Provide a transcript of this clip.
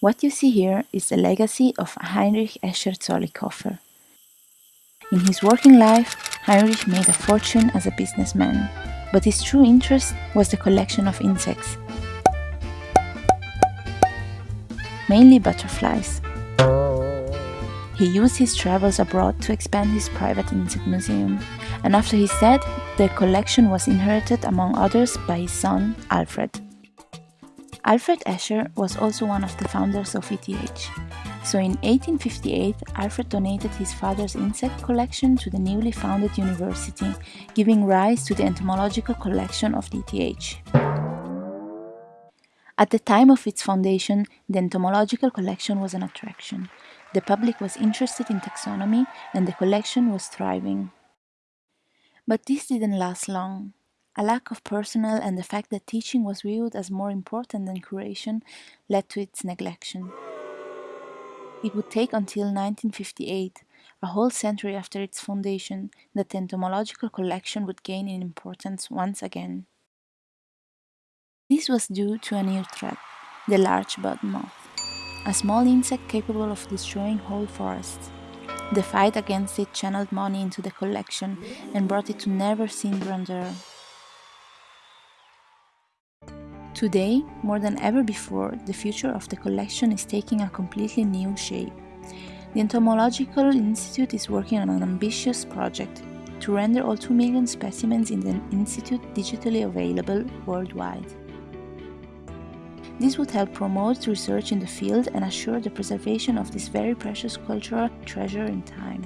What you see here is the legacy of Heinrich Escher Zollikofer. In his working life, Heinrich made a fortune as a businessman, but his true interest was the collection of insects, mainly butterflies. He used his travels abroad to expand his private insect museum, and after his death, the collection was inherited among others by his son, Alfred. Alfred Escher was also one of the founders of ETH. So in 1858, Alfred donated his father's insect collection to the newly founded university, giving rise to the entomological collection of the ETH. At the time of its foundation, the entomological collection was an attraction. The public was interested in taxonomy and the collection was thriving. But this didn't last long. A lack of personnel and the fact that teaching was viewed as more important than curation led to its neglection. It would take until 1958, a whole century after its foundation, that the entomological collection would gain in importance once again. This was due to a new threat, the larch bud moth a small insect capable of destroying whole forests. The fight against it channeled money into the collection and brought it to never-seen grandeur. Today, more than ever before, the future of the collection is taking a completely new shape. The Entomological Institute is working on an ambitious project to render all 2 million specimens in the Institute digitally available worldwide. This would help promote research in the field and assure the preservation of this very precious cultural treasure in time.